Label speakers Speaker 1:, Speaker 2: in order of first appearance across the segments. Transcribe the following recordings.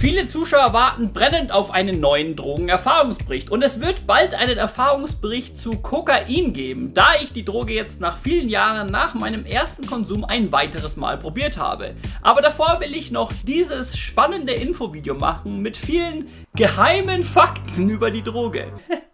Speaker 1: Viele Zuschauer warten brennend auf einen neuen Drogenerfahrungsbericht und es wird bald einen Erfahrungsbericht zu Kokain geben, da ich die Droge jetzt nach vielen Jahren nach meinem ersten Konsum ein weiteres Mal probiert habe. Aber davor will ich noch dieses spannende Infovideo machen mit vielen geheimen Fakten über die Droge.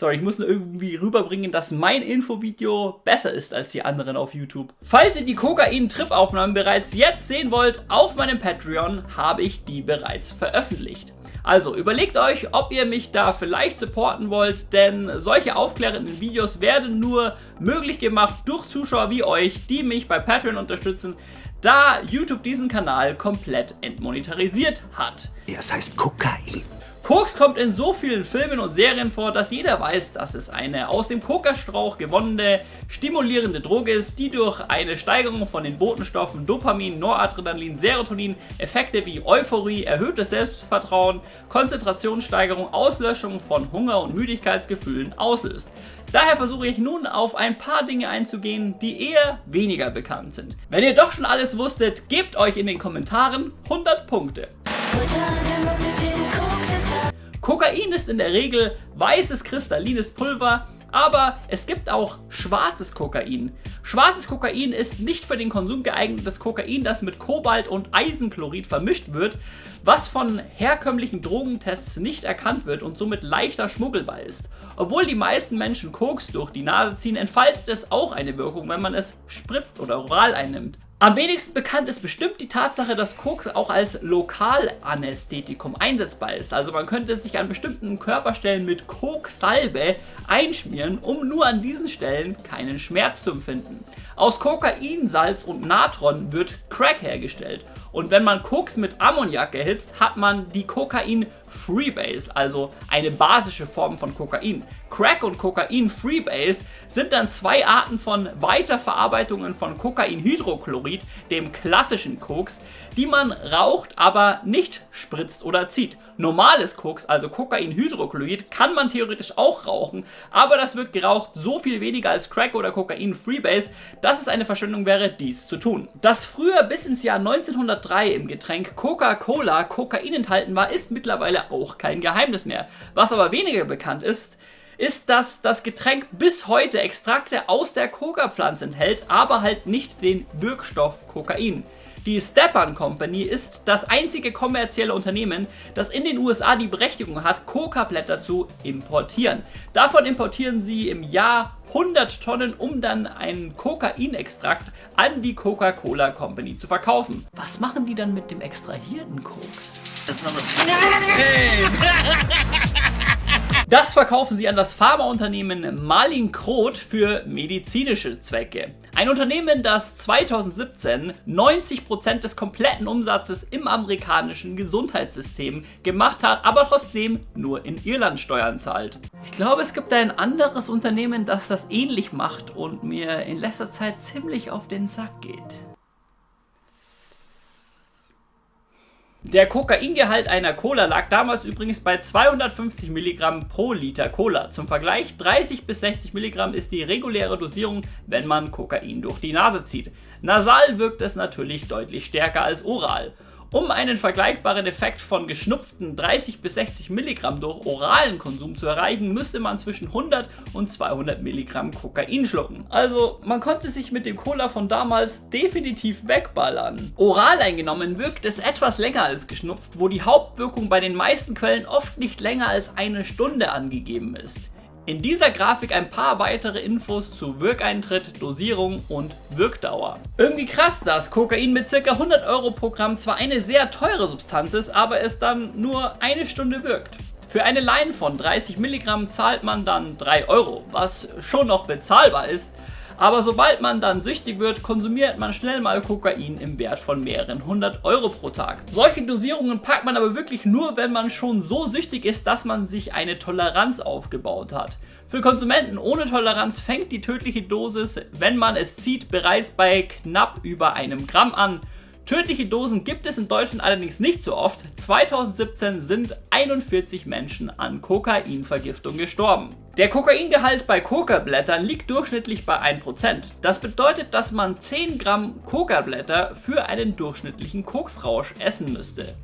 Speaker 1: Sorry, ich muss nur irgendwie rüberbringen, dass mein Infovideo besser ist als die anderen auf YouTube. Falls ihr die Kokain-Trip-Aufnahmen bereits jetzt sehen wollt, auf meinem Patreon habe ich die bereits veröffentlicht. Also überlegt euch, ob ihr mich da vielleicht supporten wollt, denn solche aufklärenden Videos werden nur möglich gemacht durch Zuschauer wie euch, die mich bei Patreon unterstützen, da YouTube diesen Kanal komplett entmonetarisiert hat.
Speaker 2: Es heißt Kokain.
Speaker 1: Koks kommt in so vielen Filmen und Serien vor, dass jeder weiß, dass es eine aus dem Kokastrauch gewonnene, stimulierende Droge ist, die durch eine Steigerung von den Botenstoffen Dopamin, Noradrenalin, Serotonin, Effekte wie Euphorie, erhöhtes Selbstvertrauen, Konzentrationssteigerung, Auslöschung von Hunger- und Müdigkeitsgefühlen auslöst. Daher versuche ich nun auf ein paar Dinge einzugehen, die eher weniger bekannt sind. Wenn ihr doch schon alles wusstet, gebt euch in den Kommentaren 100 Punkte. Kokain ist in der Regel weißes kristallines Pulver, aber es gibt auch schwarzes Kokain. Schwarzes Kokain ist nicht für den Konsum geeignetes Kokain, das mit Kobalt und Eisenchlorid vermischt wird, was von herkömmlichen Drogentests nicht erkannt wird und somit leichter schmuggelbar ist. Obwohl die meisten Menschen Koks durch die Nase ziehen, entfaltet es auch eine Wirkung, wenn man es spritzt oder oral einnimmt. Am wenigsten bekannt ist bestimmt die Tatsache, dass Koks auch als Lokalanästhetikum einsetzbar ist. Also man könnte sich an bestimmten Körperstellen mit Koksalbe einschmieren, um nur an diesen Stellen keinen Schmerz zu empfinden. Aus Kokain, Salz und Natron wird Crack hergestellt. Und wenn man Koks mit Ammoniak erhitzt, hat man die Kokain Freebase, also eine basische Form von Kokain. Crack und Kokain Freebase sind dann zwei Arten von Weiterverarbeitungen von Kokainhydrochlorid, dem klassischen Koks, die man raucht, aber nicht spritzt oder zieht. Normales Koks, also Kokainhydrochlorid, kann man theoretisch auch rauchen, aber das wird geraucht so viel weniger als Crack oder Kokain Freebase, dass es eine Verschwendung wäre, dies zu tun. Dass früher bis ins Jahr 1903 im Getränk Coca-Cola Kokain enthalten war, ist mittlerweile auch kein Geheimnis mehr. Was aber weniger bekannt ist, ist, dass das Getränk bis heute Extrakte aus der Coca-Pflanze enthält, aber halt nicht den Wirkstoff Kokain. Die Stepan Company ist das einzige kommerzielle Unternehmen, das in den USA die Berechtigung hat, Coca-Blätter zu importieren. Davon importieren sie im Jahr 100 Tonnen, um dann einen Kokainextrakt an die Coca-Cola Company zu verkaufen. Was machen die dann mit dem extrahierten Koks? Das verkaufen sie an das Pharmaunternehmen Malin Kroth für medizinische Zwecke. Ein Unternehmen, das 2017 90% des kompletten Umsatzes im amerikanischen Gesundheitssystem gemacht hat, aber trotzdem nur in Irland Steuern zahlt. Ich glaube, es gibt ein anderes Unternehmen, das das ähnlich macht und mir in letzter Zeit ziemlich auf den Sack geht. Der Kokaingehalt einer Cola lag damals übrigens bei 250 Milligramm pro Liter Cola. Zum Vergleich 30 bis 60 Milligramm ist die reguläre Dosierung, wenn man Kokain durch die Nase zieht. Nasal wirkt es natürlich deutlich stärker als oral. Um einen vergleichbaren Effekt von geschnupften 30 bis 60 Milligramm durch oralen Konsum zu erreichen, müsste man zwischen 100 und 200 Milligramm Kokain schlucken. Also man konnte sich mit dem Cola von damals definitiv wegballern. Oral eingenommen wirkt es etwas länger als geschnupft, wo die Hauptwirkung bei den meisten Quellen oft nicht länger als eine Stunde angegeben ist. In dieser Grafik ein paar weitere Infos zu Wirkeintritt, Dosierung und Wirkdauer. Irgendwie krass, dass Kokain mit ca. 100 Euro pro Gramm zwar eine sehr teure Substanz ist, aber es dann nur eine Stunde wirkt. Für eine Line von 30 Milligramm zahlt man dann 3 Euro, was schon noch bezahlbar ist, aber sobald man dann süchtig wird, konsumiert man schnell mal Kokain im Wert von mehreren hundert Euro pro Tag. Solche Dosierungen packt man aber wirklich nur, wenn man schon so süchtig ist, dass man sich eine Toleranz aufgebaut hat. Für Konsumenten ohne Toleranz fängt die tödliche Dosis, wenn man es zieht, bereits bei knapp über einem Gramm an. Tödliche Dosen gibt es in Deutschland allerdings nicht so oft. 2017 sind 41 Menschen an Kokainvergiftung gestorben. Der Kokaingehalt bei Kokablättern liegt durchschnittlich bei 1%. Das bedeutet, dass man 10 Gramm Kokablätter für einen durchschnittlichen Koksrausch essen müsste.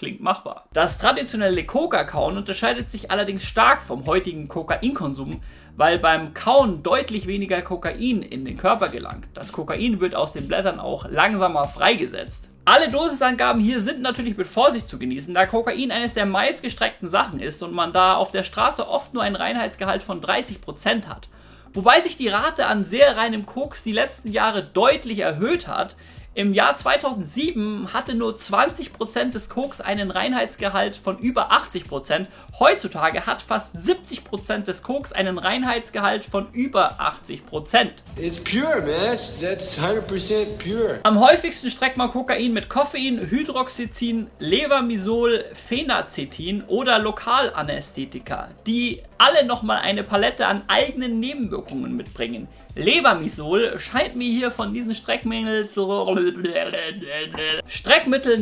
Speaker 1: Klingt machbar. Das traditionelle Coca-Kauen unterscheidet sich allerdings stark vom heutigen Kokainkonsum, weil beim Kauen deutlich weniger Kokain in den Körper gelangt. Das Kokain wird aus den Blättern auch langsamer freigesetzt. Alle Dosisangaben hier sind natürlich mit Vorsicht zu genießen, da Kokain eines der meistgestreckten Sachen ist und man da auf der Straße oft nur einen Reinheitsgehalt von 30% hat. Wobei sich die Rate an sehr reinem Koks die letzten Jahre deutlich erhöht hat, im Jahr 2007 hatte nur 20% des Koks einen Reinheitsgehalt von über 80%. Heutzutage hat fast 70% des Koks einen Reinheitsgehalt von über 80%. It's pure, man. That's 100% pure. Am häufigsten streckt man Kokain mit Koffein, Hydroxyzin, Lebermisol, Phenacetin oder Lokalanästhetika, die alle nochmal eine Palette an eigenen Nebenwirkungen mitbringen. Lebermisol scheint mir hier von diesen Streckmitteln,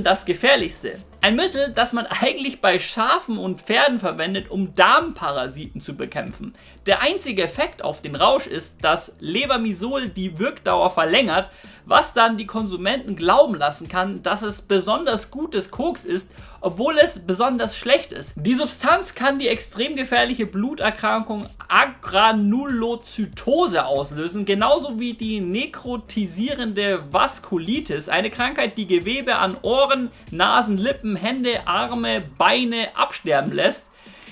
Speaker 1: das gefährlichste. Ein Mittel, das man eigentlich bei Schafen und Pferden verwendet, um Darmparasiten zu bekämpfen. Der einzige Effekt auf den Rausch ist, dass Lebermisol die Wirkdauer verlängert, was dann die Konsumenten glauben lassen kann, dass es besonders gutes Koks ist, obwohl es besonders schlecht ist. Die Substanz kann die extrem gefährliche Bluterkrankung Agranulozytose auslösen, genauso wie die nekrotisierende Vaskulitis, eine Krankheit, die Gewebe an Ohren, Nasen, Lippen, Hände, Arme, Beine absterben lässt.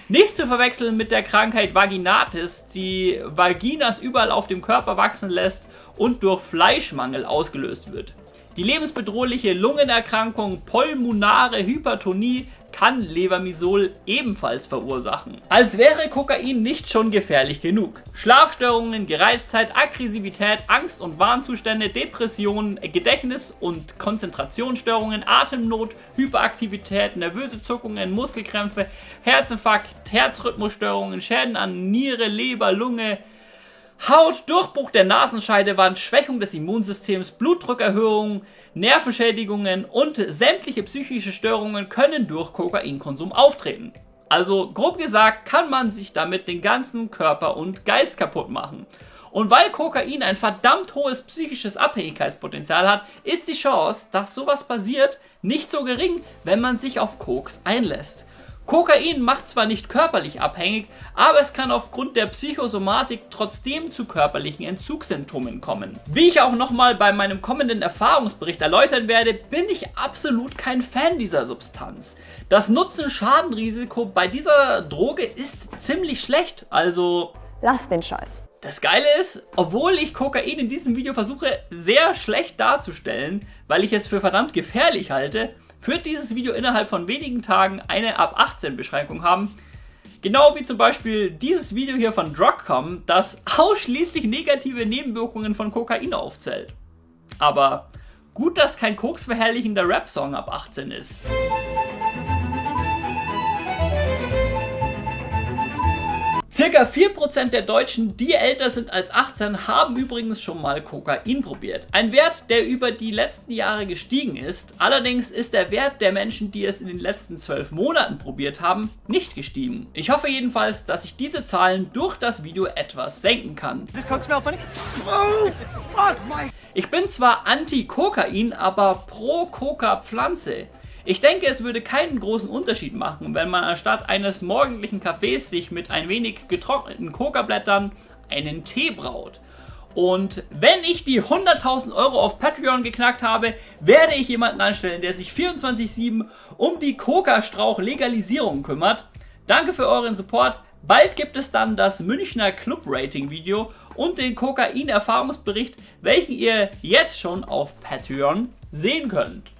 Speaker 1: Nicht zu verwechseln mit der Krankheit Vaginatis, die Vaginas überall auf dem Körper wachsen lässt und durch Fleischmangel ausgelöst wird. Die lebensbedrohliche Lungenerkrankung pulmonare Hypertonie kann Lebermisol ebenfalls verursachen. Als wäre Kokain nicht schon gefährlich genug. Schlafstörungen, Gereiztheit, Aggressivität, Angst- und Warnzustände, Depressionen, Gedächtnis- und Konzentrationsstörungen, Atemnot, Hyperaktivität, nervöse Zuckungen, Muskelkrämpfe, Herzinfarkt, Herzrhythmusstörungen, Schäden an Niere, Leber, Lunge, Haut, Durchbruch der Nasenscheidewand, Schwächung des Immunsystems, Blutdruckerhöhung, Nervenschädigungen und sämtliche psychische Störungen können durch Kokainkonsum auftreten. Also grob gesagt kann man sich damit den ganzen Körper und Geist kaputt machen. Und weil Kokain ein verdammt hohes psychisches Abhängigkeitspotenzial hat, ist die Chance, dass sowas passiert, nicht so gering, wenn man sich auf Koks einlässt. Kokain macht zwar nicht körperlich abhängig, aber es kann aufgrund der Psychosomatik trotzdem zu körperlichen Entzugssymptomen kommen. Wie ich auch nochmal bei meinem kommenden Erfahrungsbericht erläutern werde, bin ich absolut kein Fan dieser Substanz. Das Nutzen-Schaden-Risiko bei dieser Droge ist ziemlich schlecht, also...
Speaker 2: Lass den Scheiß.
Speaker 1: Das Geile ist, obwohl ich Kokain in diesem Video versuche sehr schlecht darzustellen, weil ich es für verdammt gefährlich halte, wird dieses Video innerhalb von wenigen Tagen eine ab 18 Beschränkung haben. Genau wie zum Beispiel dieses Video hier von Drugcom, das ausschließlich negative Nebenwirkungen von Kokain aufzählt. Aber gut, dass kein koksverherrlichender Rap-Song ab 18 ist. Circa 4% der Deutschen, die älter sind als 18, haben übrigens schon mal Kokain probiert. Ein Wert, der über die letzten Jahre gestiegen ist. Allerdings ist der Wert der Menschen, die es in den letzten 12 Monaten probiert haben, nicht gestiegen. Ich hoffe jedenfalls, dass ich diese Zahlen durch das Video etwas senken kann. Ich bin zwar anti-Kokain, aber pro Coca-Pflanze. Ich denke, es würde keinen großen Unterschied machen, wenn man anstatt eines morgendlichen Kaffees sich mit ein wenig getrockneten Kokablättern einen Tee braut. Und wenn ich die 100.000 Euro auf Patreon geknackt habe, werde ich jemanden anstellen, der sich 24-7 um die Kokastrauch-Legalisierung kümmert. Danke für euren Support. Bald gibt es dann das Münchner Club-Rating-Video und den Kokain-Erfahrungsbericht, welchen ihr jetzt schon auf Patreon sehen könnt.